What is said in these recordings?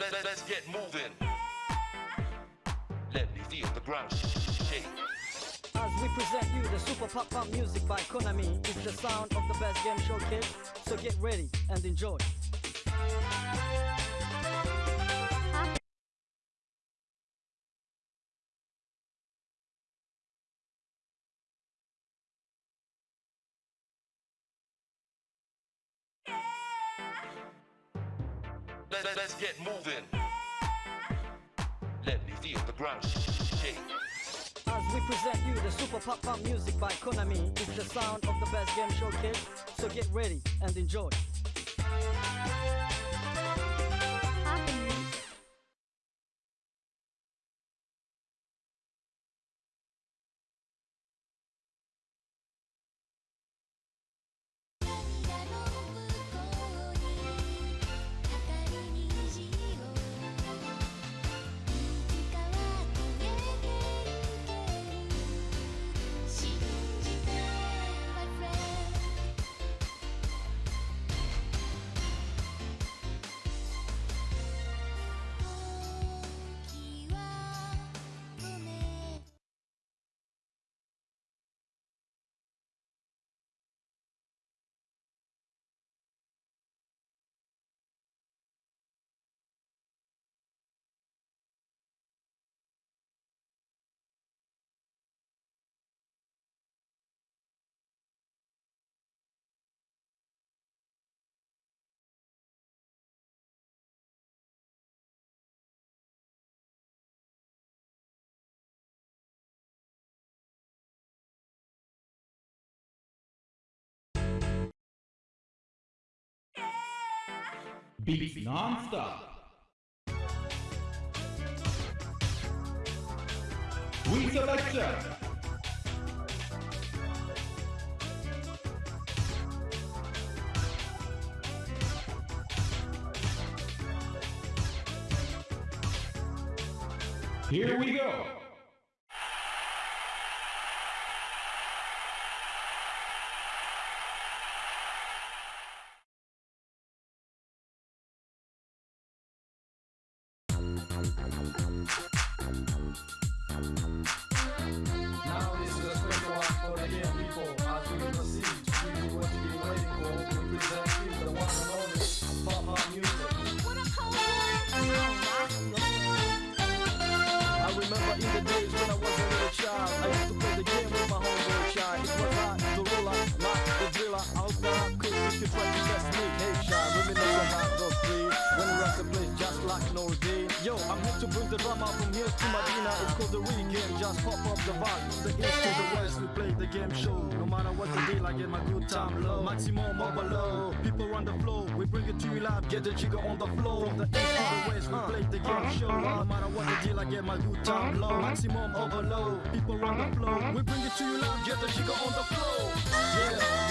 Let, us get moving. Let me feel the ground shake. As we present you the super pop'n music by Konami, it's the sound of the best game show kids. So get ready and enjoy. Get moving. Let me feel the ground shake. As we present you the super pop'n music by Konami, it's the sound of the best game show kids. So get ready and enjoy. Beats non-stop. We selection. Here we go. Young people as we proceed give just like Nordine. Yo, I'm here to bring the drama from here to Medina. It's called the weekend, just pop up the vibe. The east to the west, we play the game show. No matter what the deal, I get my good time low. Maximum below. People run the flow, we bring it to you live. Get the jigger on the floor. From the east to the west, we play the game show. No matter what the deal, I get my good time low. Maximum below. People run the flow, we bring it to you live. Get the jigger on the floor. Yeah,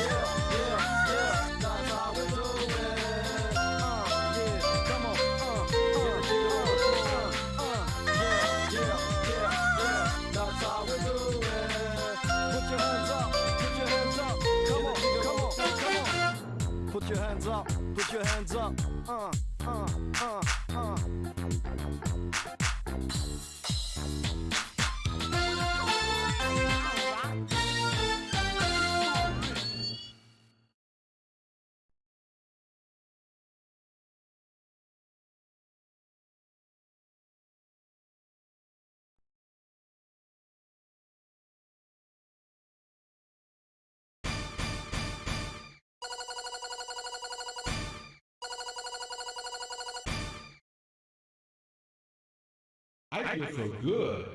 I feel so good.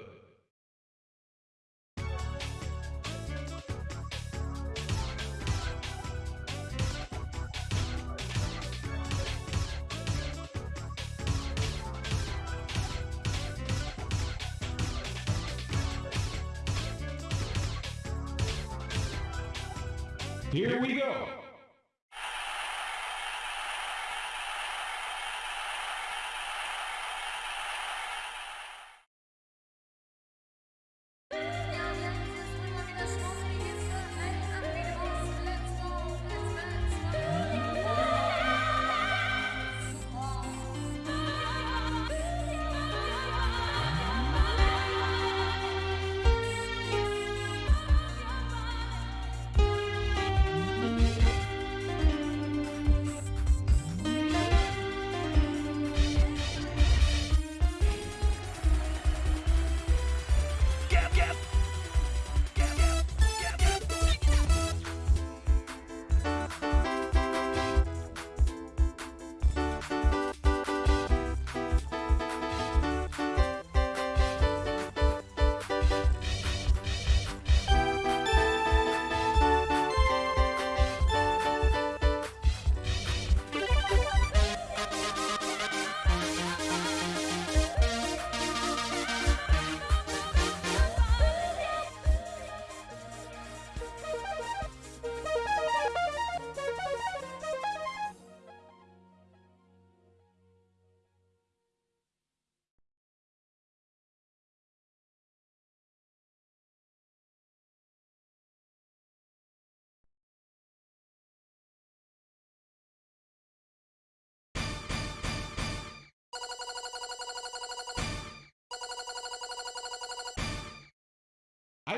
Here we go.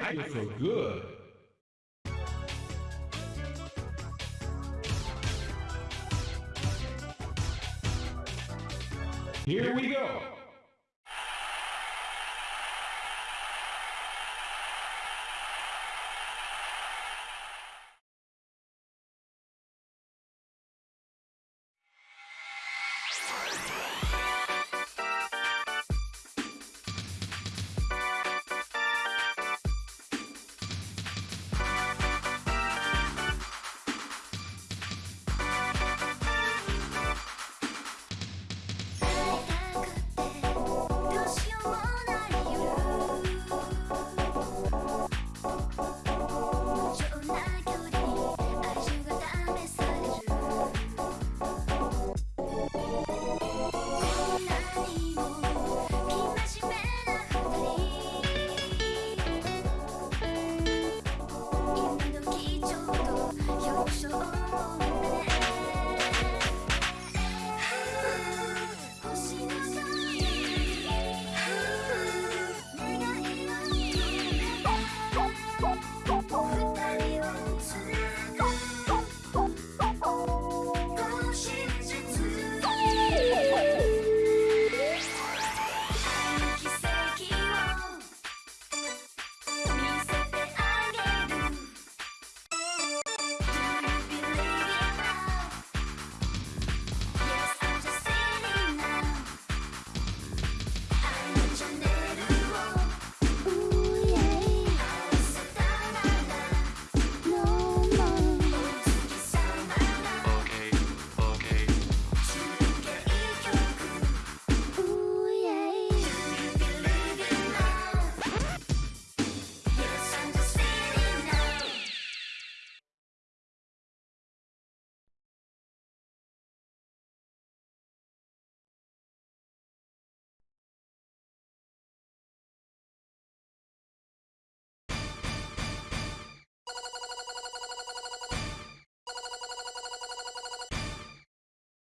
I feel so good. Here we go.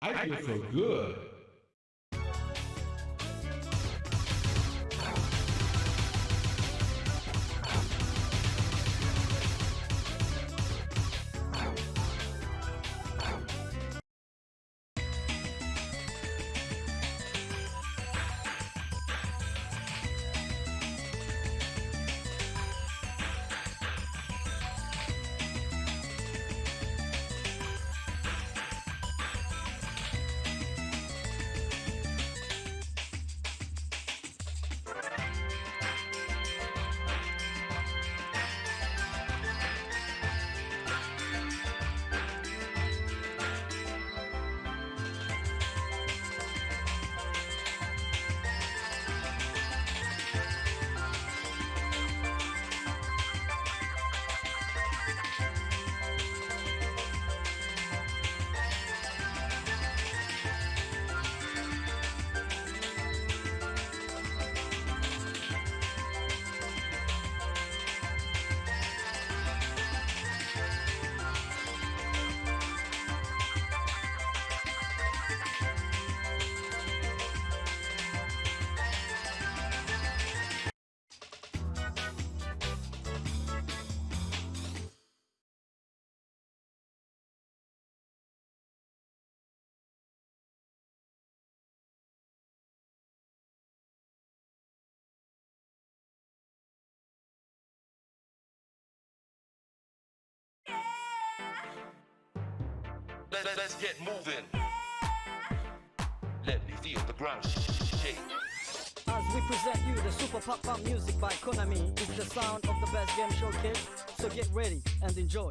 I feel so good. Let, let, let's get moving. Let me feel the ground shake. As we present you the Super Pop'n Music by Konami, it's the sound of the best game showcase. So get ready and enjoy.